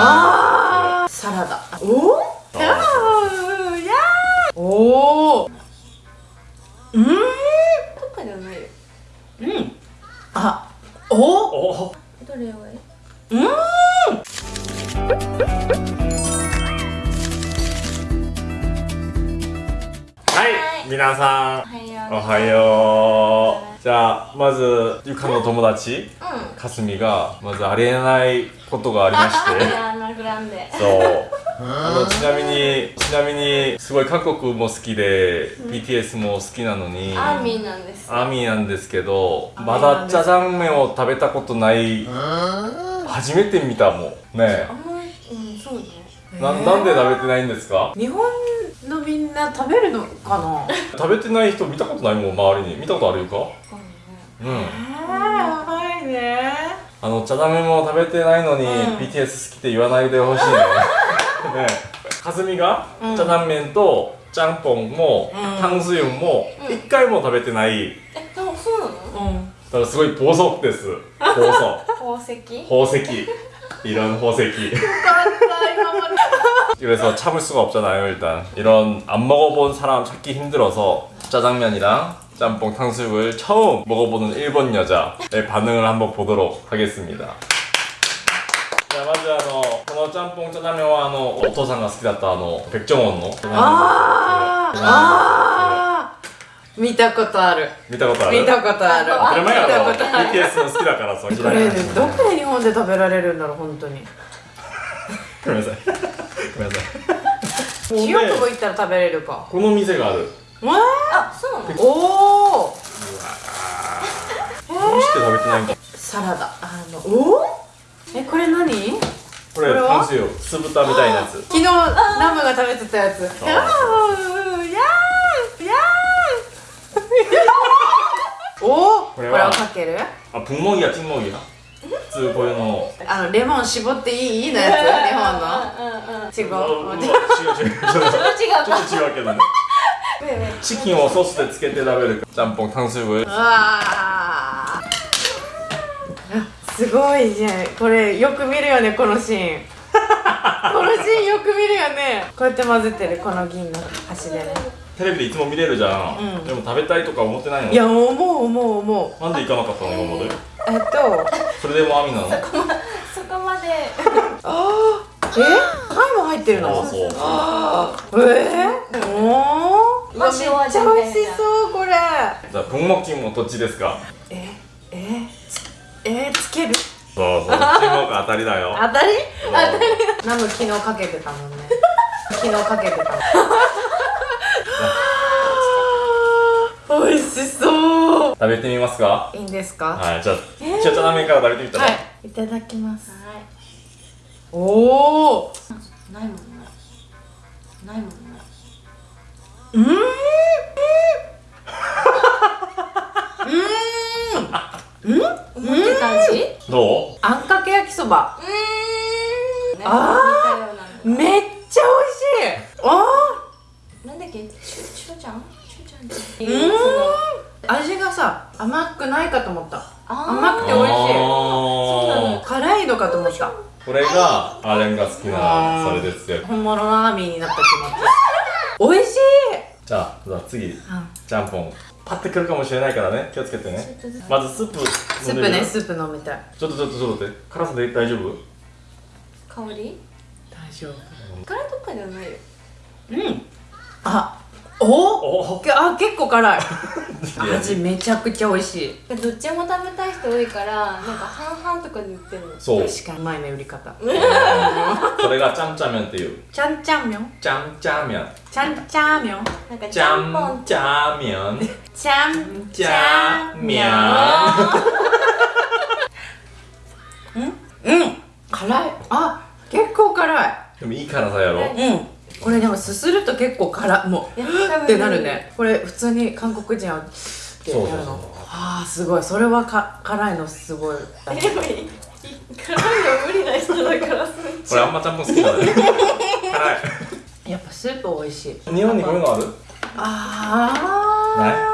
あーサラダ。おおはい皆さんおおはよう。じゃあまずゆかの友達うかすみがまずありえないことがありまして。そう。あのちなみにちなみにすごい韓国も好きで、BTS も好きなのにアーミーなんですアーミーなんですけどーまだジャジャン麺を食べたことない初めて見たもんね。うんそうね。ななんで食べてないんですか？日本のみんな食べるのかな？食べてない人見たことないもん周りに。見たことあるか？うん。えー、やばいね。あの、茶ダメも食べてないのに、うん。BTS 好きって言わないでほしいね。ね。かずみが、うん。茶ダメと、ちゃんぽんも、うん。タンスユンも、うん。一回も食べてない。えでもそうなの？うん。だからすごい暴走です。暴走。宝石？宝石.이런宝石. 그래서 참을 수가 없잖아요 일단 이런 안 먹어본 사람 찾기 힘들어서 짜장면이랑 짬뽕 탕수육을 처음 먹어보는 일본 여자의 반응을 한번 보도록 하겠습니다 자 먼저 あのこの짬뽕 짜장면はあのお父さんが好きだったあの백종원のあーあー見たことある見たことある見たことある当たり前やろ見たことある BTS の好きだからさこれどこで日本で食べられるんだろう本当にごめんなさい ごめんなさい。清久保行ったら食べれるか。この店がある。わあそうなの？おおどうして食べてないんサラダ。あのおえこれ何？これあれすよ。酢豚みたいなやつ。昨日ラムが食べてたやつ。おこれはかける？あプンモギやチンモギや。通こういうの。あのレモン絞っていい？いいのやつ？日本の？違う。違う違う。違うちょっと違うけどね。チキンをソースでつけて食べる。ちゃんぽん炭水分うわすごいじゃん。これよく見るよねこのシーン。このシーンよく見るよね。こうやって混ぜてるこの銀の端でね。テレビでいつも見れるじゃん、うん、でも食べたいとか思ってないの？いや思う思う思う。なんで行かなかったの今まで？えっとそれでもアミなの？そこまそこまで。ああえ？貝も入ってるの？そう。ああえ？ー、おおめっちゃ美味しそうこれ。じゃあ分먹기는어떻ですか？え？え？え？つける？そうそう注目当たりだよ。当たり？当たり何の昨日かけてたもんね。昨日かけてたもん。美味しそう。食べてみますか？いいんですか？はいじゃあえー。ちゃちゃなめから食べてみたら、はいいただきます。はおおいない。もんねないもんねうん。うん。うん。思ってた味？どう？あんかけ焼きそば。うーんあーめっちゃ美味っけ？チュチュちゃんチュちゃんってーいううーん味がさ甘くないかと思った。甘くて美味しい。あー。辛いのかと思った。これがアーレンが好きなそれですよ。本物のアーミーになった気持ち。美味しい！じゃあじゃあ次。うん。ちゃんぽんパッてくるかもしれないからね。気をつけてね。まずスープスー飲んでみるプねスープ飲みたい。ちょっとちょっとちょっと待って。辛さで大丈夫？香り？大丈夫。辛いとかじゃないよ。うんあお？お？けあ結構辛い。味めちゃくちゃ美味しい。どっちも食べたい人多いからなんか半々とかで売ってる。のそう。確かにうまいね売り方。それがちゃんちゃんめんっていう。ちゃんちゃんみょんちゃんちゃんめんちゃんちゃんみょんなんかちゃちゃんぽんんちゃんちゃんちゃんめん？うん。辛い。あ結構辛い。でもいい辛さやろ。うんこれでもすすると結構辛いもうってなるね。これ普通に韓国人はってそうなるの。あーすごい。それはか辛いのすごい。でもいい辛いの無理な人だからすこれあんまちゃんぽん好きだね辛やっぱスープ美味しい。い日本にこういうのある？あ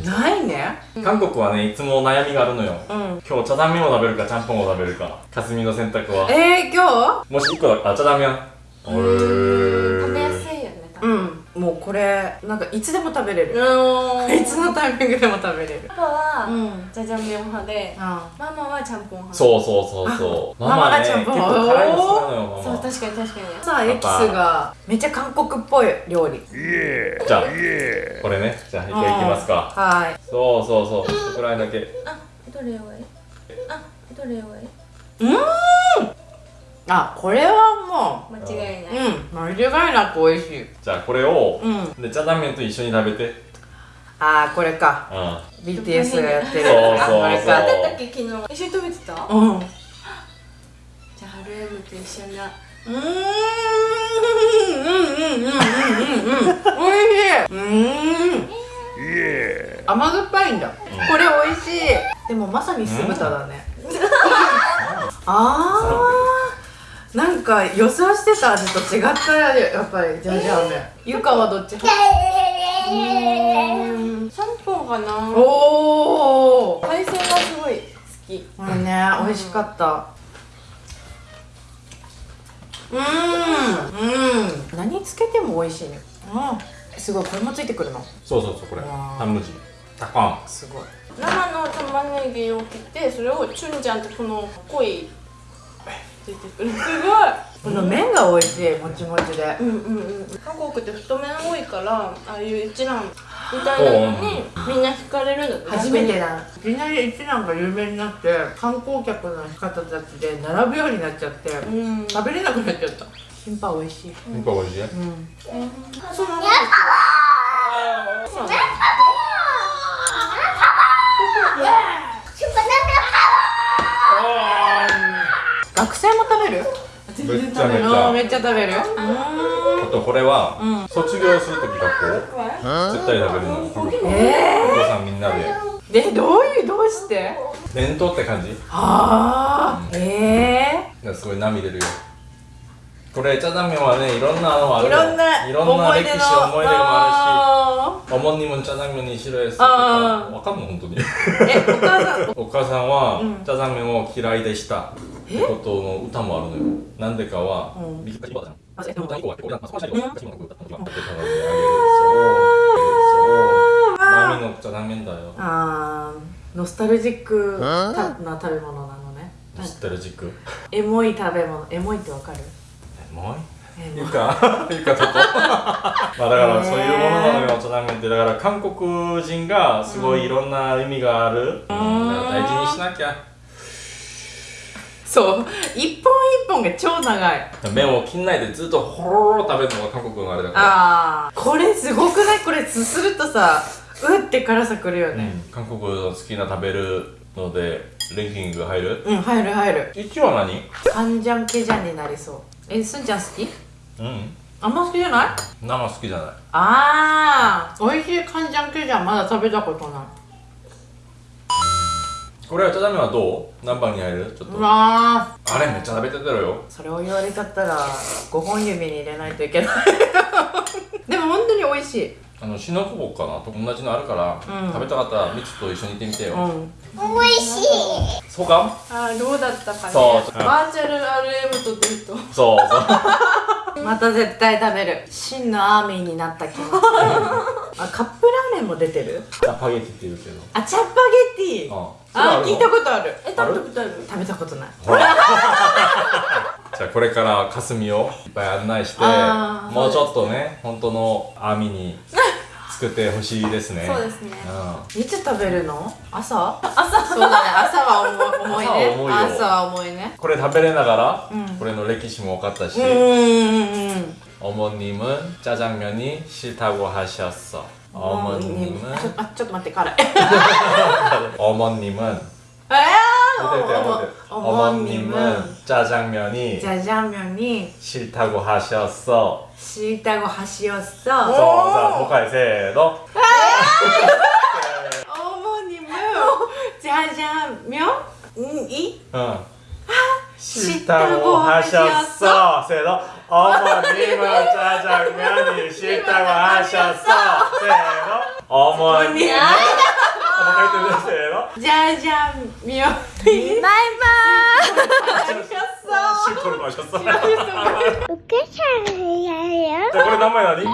ー。ないね。韓国はねいつも悩みがあるのよ。うん。今日チャダンメンを食べるかちゃんぽんを食べるか。かすみの選択は。えー、今もし1個だあチャダンメンお食べやすいよねう分。んもうこれなんかいつでも食べれる。うん。いつのタイミングでも食べれる。パパはうん。じゃじゃ麺派であママはちゃんぽん派。そうそうそうそう。あママがねちゃんぽん。結構辛いの好きなのよママ。そう確かに確かに。さあエキスがめっちゃ韓国っぽい料理。じゃあこれね。じゃあいきますか。はい。そうそうそう。そこくらいだけ。あどれがいい？あどれがいい？あこれはも間違いなうい。うん間違いなく美味しい。じゃあこれをうん。でチャダンメンと一緒に食べて。あーこれか。うん。BTS がやってる。そうそうそう。これか。だったっけ昨日。一緒に食べてた？じゃうん。うあハルエムと一緒にーん。うんうんうんうんうんうん美味しい。うーん。甘酸っぱいんだ。これ美味しい。でもまさに酢豚だね。あーなんか予想してた味と違ったやっぱりジャージャー麺ゆかはどっち派？うん。ちゃんぽんかな？おお海鮮がすごい好き。これね美味しかった。うーん。うん。何つけても美味しいね。うん。すごいこれもついてくるの？そうそうそうこれ。タムジ。タカン。すごい。生の玉ねぎを切ってそれをチュンジャンってこの濃い出てくる。すこの麺が美味しいもちもちで。ごいうんうんうん韓国って太麺多いからああいう一蘭みたいなのにみんな惹かれるんだって初めてだ。いきなり一蘭が有名になって観光客の方たちで並ぶようになっちゃってうん。食べれなくなっちゃった。キンパ美味しい。なんか美味しい。うん。そうなんだ。そうなんだ学生も食べる？全然食べるめっちゃ食べる。あとこれは、うん、卒業するとき学校？絶対食べる。のえー、お父さんみんなで。えどういうどうして？弁当って感じ？えー、すごい涙出るよ。これ茶ダメはねいろんなのある。いろんないろんな歴史思い出もあるしおも님은짜장면이싫어했을때와까면本当に。お母さん？お母さんは、うん、짜장면を嫌いでした。ことの歌もあるのよなんでかは、うん、あノスタルジックな食べ物なのねノスタルジックエモい食べ物エモいってわかるエモいゆか、ゆかとこ。まあだからそういうものなのよ、お茶ラーって。だから韓国人がすごいいろんな意味がある。うん、大事にしなきゃ。そう。一本一本が超長い。麺を切んないでずっとほろろ食べるのが韓国のあれだから。ああこれすごくない？これすするとさうって辛さくるよね。うん、韓国の好きな食べるのでランキング入る？うん、入る入る。1は何？カンジャンケジャンになりそう。えすんちゃん好き？うん。あんま好きじゃない？生好きじゃない。あー。美味しいカンジャンケジャンまだ食べたことないこれはチャダメはどう？何番に入る？ちょっと。うわあれめっちゃ食べてたよ。ーそれを言われちゃったら5本指に入れないといけない。でも本当に美味しい。あのシノコボかな？と同じのあるから、うん。食べたかったらミツと一緒に行ってみてよ、うん。そうか？あーどうだったかね。そう。バーチャル RM とデートそうそう。また絶対食べる。真のアーミーになった気がするあカップラーメンも出てる？スパゲティって言うけど。あチャッパゲティ。ああ聞いたことあるえ食べたことある食べたことないほらじゃあこれからかすみをいっぱい案内してあーもうちょっとね本当の網に作ってほしいですねそうですねうんいつ食べるの朝朝そうだね朝は重い重いね朝は重いよ朝は重いねこれ食べれながら、うんこれの歴史も分かったし、うんうんうん 어머님은 짜장면이 싫다고 하셨어. 어머님은? 아, 조금만 때 가래 어머님은? 어머님은 짜장면이 짜장면이 싫다고 하셨어. 싫다고 하셨어? 정자 보컬 세로 어머님은 짜장면이? 어. 아, 싫다고 하셨어. 세로 어머님은 짜장면이 싫다고 하셨어. 세로. 어머님. 어머니세요 짜장면이 말만. 마셨어. 실토로 마셨어. 오케이 잘해요? 자, 그래 남아야 아니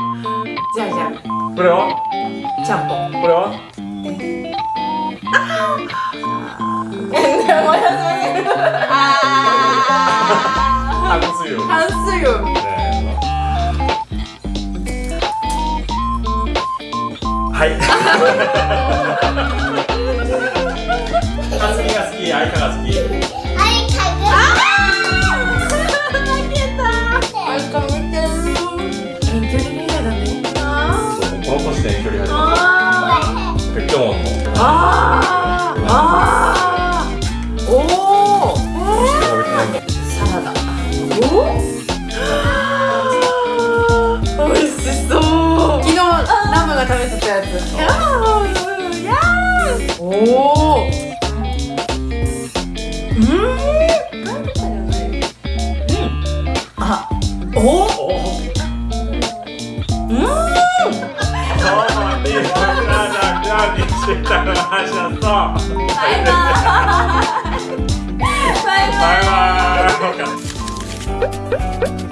짜장. 그래요? 짬뽕. 그래요? 아. 아. 한수유. 半数よ 네. 하이. 가스키가 스키, 아이카가 스키. 아이 가게. 아까 밑에 遠距離恋愛だね この年で遠距離始め 아 た。백종원 뭐. 아あ 食べてたやつやーーおバイバーバイバイ